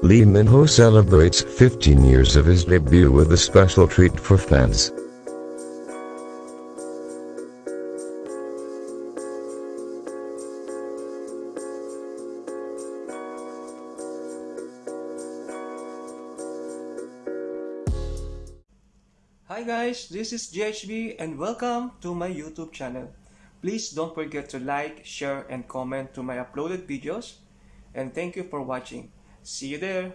Lee Min-ho celebrates 15 years of his debut with a special treat for fans. Hi guys, this is GHB and welcome to my YouTube channel. Please don't forget to like, share, and comment to my uploaded videos. And thank you for watching. See you there!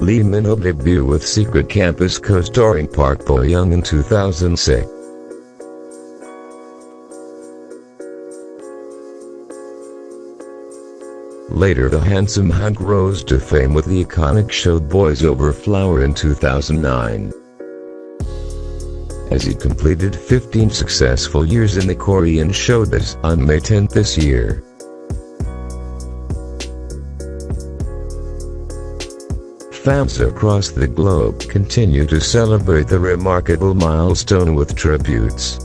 Lee Min-ho debut with Secret Campus co-starring Park Bo-young in 2006. Later the handsome hunk rose to fame with the iconic show Boys Over Flower in 2009. As he completed 15 successful years in the Korean showbiz on May 10 this year. Fans across the globe continue to celebrate the remarkable milestone with tributes.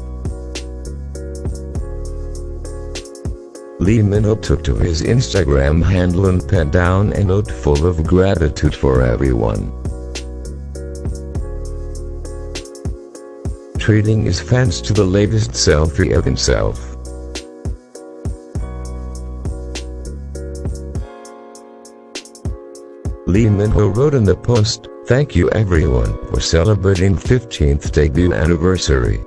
Lee Min-ho took to his Instagram handle and penned down a note full of gratitude for everyone. Treating his fans to the latest selfie of himself. Lee Min-ho wrote in the post, Thank you everyone for celebrating 15th debut anniversary.